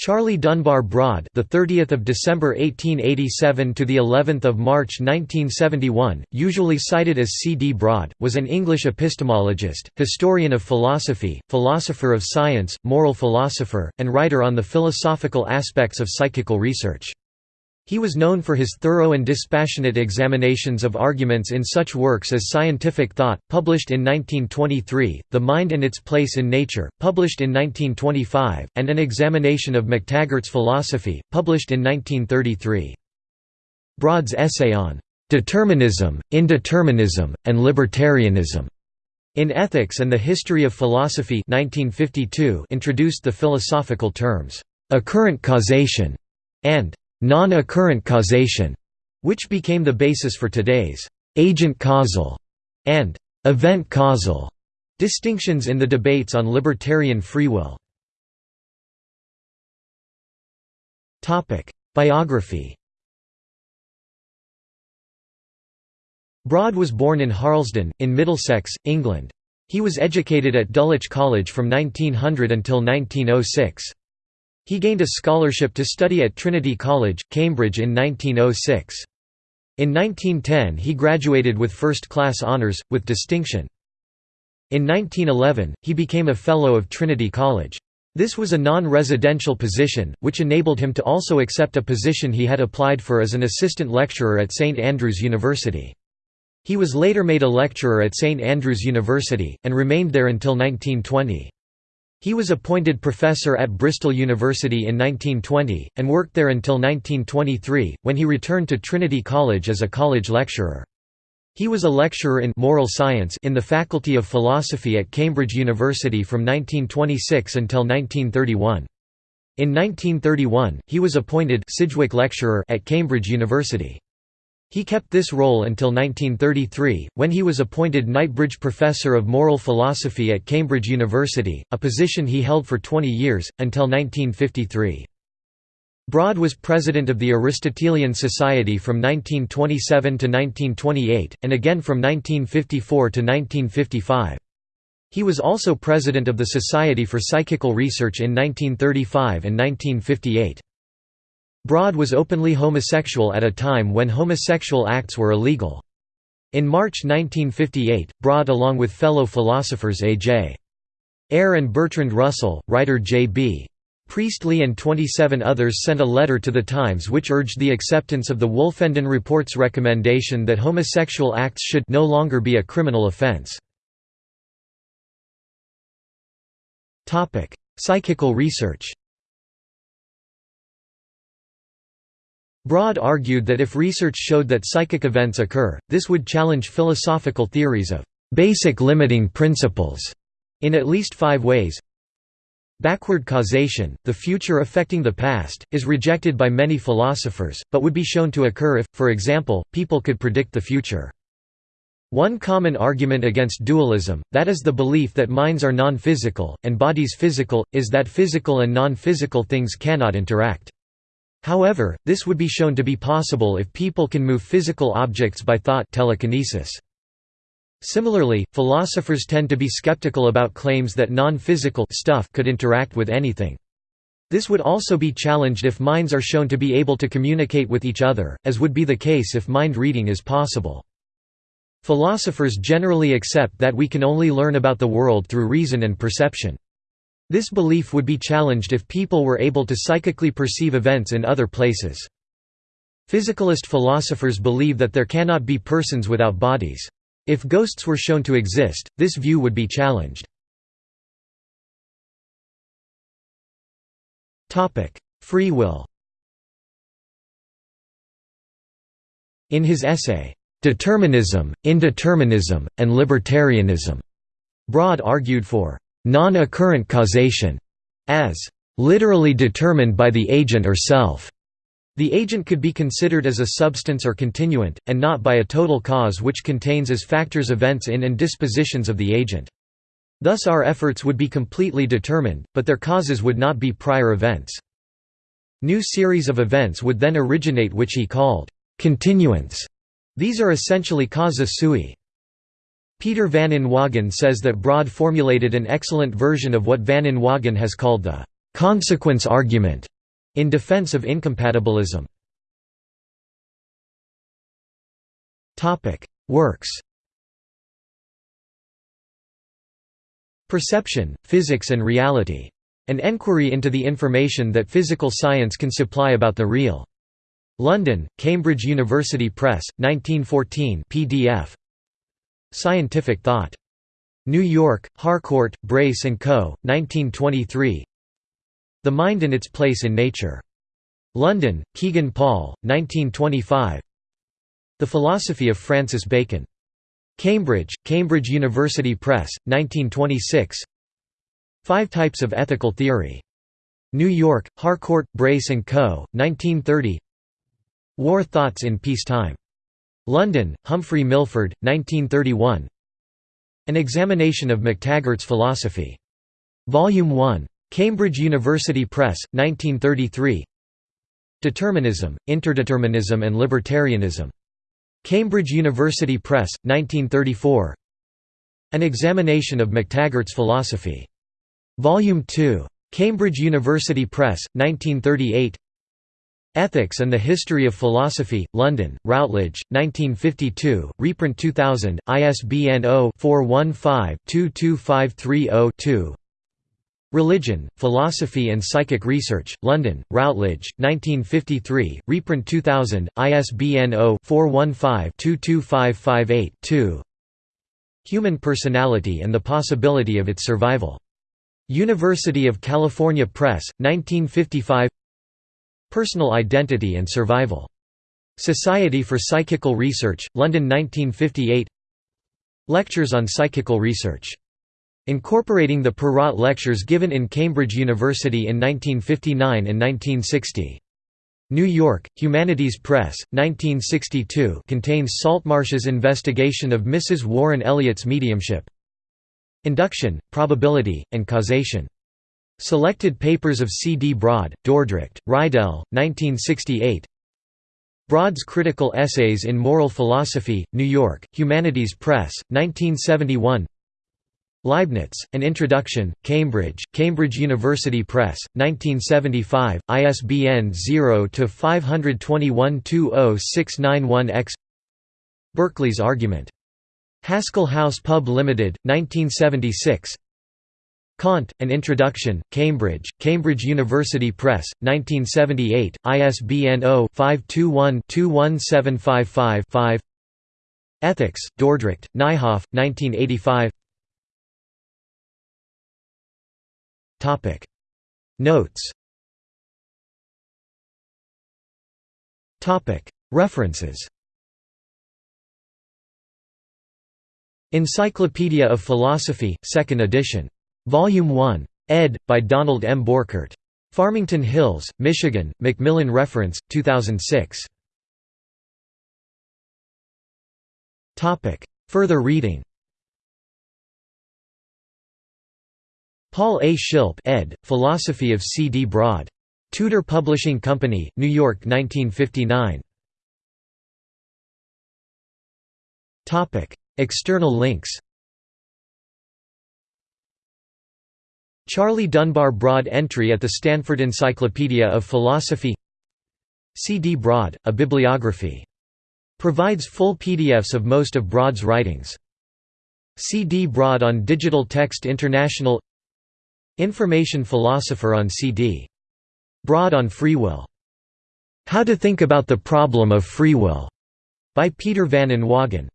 Charlie Dunbar Broad, the 30th of December 1887 to the 11th of March 1971, usually cited as C. D. Broad, was an English epistemologist, historian of philosophy, philosopher of science, moral philosopher, and writer on the philosophical aspects of psychical research. He was known for his thorough and dispassionate examinations of arguments in such works as Scientific Thought, published in 1923, The Mind and Its Place in Nature, published in 1925, and An Examination of McTaggart's Philosophy, published in 1933. Broad's essay on "'Determinism, Indeterminism, and Libertarianism' in Ethics and the History of Philosophy 1952 introduced the philosophical terms, "'occurrent causation' and non-occurrent causation, which became the basis for today's agent causal and event causal distinctions in the debates on libertarian free will. Topic: Biography Broad was born in Harlesden, in Middlesex, England. He was educated at Dulwich College from 1900 until 1906. He gained a scholarship to study at Trinity College, Cambridge in 1906. In 1910 he graduated with first-class honours, with distinction. In 1911, he became a Fellow of Trinity College. This was a non-residential position, which enabled him to also accept a position he had applied for as an assistant lecturer at St Andrews University. He was later made a lecturer at St Andrews University, and remained there until 1920. He was appointed professor at Bristol University in 1920, and worked there until 1923, when he returned to Trinity College as a college lecturer. He was a lecturer in moral science in the Faculty of Philosophy at Cambridge University from 1926 until 1931. In 1931, he was appointed Sidgwick Lecturer at Cambridge University. He kept this role until 1933, when he was appointed Knightbridge Professor of Moral Philosophy at Cambridge University, a position he held for 20 years, until 1953. Broad was president of the Aristotelian Society from 1927 to 1928, and again from 1954 to 1955. He was also president of the Society for Psychical Research in 1935 and 1958. Broad was openly homosexual at a time when homosexual acts were illegal. In March 1958, Broad along with fellow philosophers A.J. Ayer and Bertrand Russell, writer J.B. Priestley and 27 others sent a letter to the Times which urged the acceptance of the Wolfenden Report's recommendation that homosexual acts should no longer be a criminal offense. Psychical research Broad argued that if research showed that psychic events occur, this would challenge philosophical theories of basic limiting principles in at least five ways. Backward causation, the future affecting the past, is rejected by many philosophers, but would be shown to occur if, for example, people could predict the future. One common argument against dualism, that is the belief that minds are non-physical, and bodies physical, is that physical and non-physical things cannot interact. However, this would be shown to be possible if people can move physical objects by thought telekinesis. Similarly, philosophers tend to be skeptical about claims that non-physical stuff could interact with anything. This would also be challenged if minds are shown to be able to communicate with each other, as would be the case if mind reading is possible. Philosophers generally accept that we can only learn about the world through reason and perception. This belief would be challenged if people were able to psychically perceive events in other places. Physicalist philosophers believe that there cannot be persons without bodies. If ghosts were shown to exist, this view would be challenged. Free will In his essay, "'Determinism, Indeterminism, and Libertarianism' Broad argued for non-occurrent causation, as literally determined by the agent or self. The agent could be considered as a substance or continuant, and not by a total cause which contains as factors events in and dispositions of the agent. Thus our efforts would be completely determined, but their causes would not be prior events. New series of events would then originate which he called continuants. These are essentially causa sui. Peter van Inwagen says that Broad formulated an excellent version of what van Inwagen has called the consequence argument in defense of incompatibilism. Works Perception, Physics and Reality. An enquiry into the information that physical science can supply about the real. London, Cambridge University Press, 1914 pdf. Scientific Thought. New York, Harcourt, Brace & Co., 1923 The Mind and Its Place in Nature. London, Kegan Paul, 1925 The Philosophy of Francis Bacon. Cambridge, Cambridge University Press, 1926 Five Types of Ethical Theory. New York, Harcourt, Brace & Co., 1930 War Thoughts in Peacetime. London, Humphrey Milford, 1931 An Examination of McTaggart's Philosophy. Volume 1. Cambridge University Press, 1933 Determinism, Interdeterminism and Libertarianism. Cambridge University Press, 1934 An Examination of McTaggart's Philosophy. Volume 2. Cambridge University Press, 1938 Ethics and the History of Philosophy, London, Routledge, 1952, reprint 2000, ISBN 0-415-22530-2 Religion, Philosophy and Psychic Research, London, Routledge, 1953, reprint 2000, ISBN 0-415-22558-2 Human Personality and the Possibility of its Survival. University of California Press, 1955 Personal Identity and Survival. Society for Psychical Research, London 1958 Lectures on Psychical Research. Incorporating the Perrott lectures given in Cambridge University in 1959 and 1960. New York, Humanities Press, 1962 contains Saltmarsh's investigation of Mrs. Warren Elliott's mediumship. Induction, Probability, and Causation. Selected papers of C. D. Broad, Dordrecht, Reidel, 1968 Broad's Critical Essays in Moral Philosophy, New York, Humanities Press, 1971 Leibniz, An Introduction, Cambridge, Cambridge University Press, 1975, ISBN 0-521-20691-X Berkeley's Argument. Haskell House Pub Limited, 1976 Kant, An Introduction, Cambridge, Cambridge University Press, 1978, ISBN 0-521-21755-5 Ethics, Dordrecht, Nijhoff, 1985 Notes. References. Encyclopedia of Philosophy, 2nd edition Volume 1. ed. by Donald M. Borchert. Farmington Hills, Michigan, Macmillan Reference, 2006. Further reading Paul A. Schilpp ed., Philosophy of C. D. Broad. Tudor Publishing Company, New York 1959. External links Charlie Dunbar Broad entry at the Stanford Encyclopedia of Philosophy C. D. Broad, a bibliography. Provides full PDFs of most of Broad's writings. C. D. Broad on Digital Text International Information Philosopher on C. D. Broad on Free Will. How to Think About the Problem of Free Will, by Peter Van Inwagen.